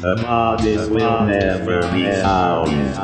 A bodies will never be found.